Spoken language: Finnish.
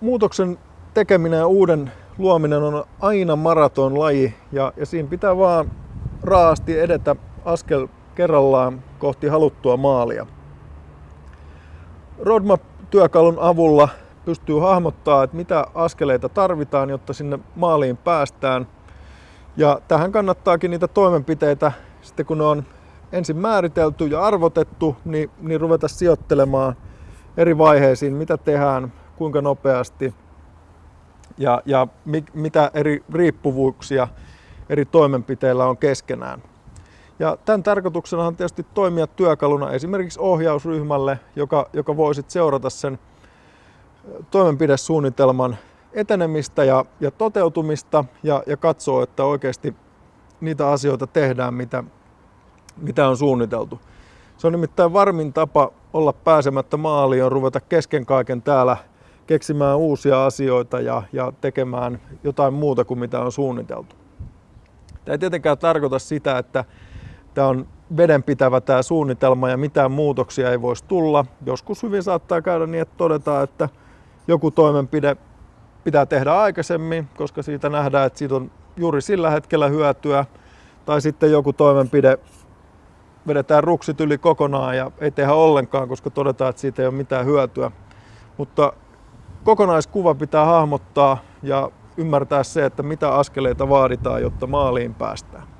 muutoksen tekeminen ja uuden luominen on aina maratonlaji ja, ja siinä pitää vaan raasti edetä askel kerrallaan kohti haluttua maalia. Roadmap-työkalun avulla pystyy hahmottaa, että mitä askeleita tarvitaan, jotta sinne maaliin päästään. Ja tähän kannattaakin niitä toimenpiteitä, sitten kun ne on ensin määritelty ja arvotettu, niin, niin ruveta sijoittelemaan eri vaiheisiin, mitä tehdään, kuinka nopeasti ja, ja mi, mitä eri riippuvuuksia eri toimenpiteillä on keskenään. Ja tämän tarkoituksena on tietysti toimia työkaluna esimerkiksi ohjausryhmälle, joka, joka voi sitten seurata sen toimenpidesuunnitelman etenemistä ja, ja toteutumista ja, ja katsoo, että oikeasti niitä asioita tehdään, mitä, mitä on suunniteltu. Se on nimittäin varmin tapa olla pääsemättä maaliin, on ruveta kesken kaiken täällä keksimään uusia asioita ja, ja tekemään jotain muuta kuin mitä on suunniteltu. Tämä ei tietenkään tarkoita sitä, että tämä on vedenpitävä tämä suunnitelma ja mitään muutoksia ei voisi tulla. Joskus hyvin saattaa käydä niin, että todetaan, että joku toimenpide pitää tehdä aikaisemmin, koska siitä nähdään, että siitä on juuri sillä hetkellä hyötyä. Tai sitten joku toimenpide vedetään ruksit yli kokonaan ja ei tehdä ollenkaan, koska todetaan, että siitä ei ole mitään hyötyä. Mutta kokonaiskuva pitää hahmottaa ja ymmärtää se, että mitä askeleita vaaditaan, jotta maaliin päästään.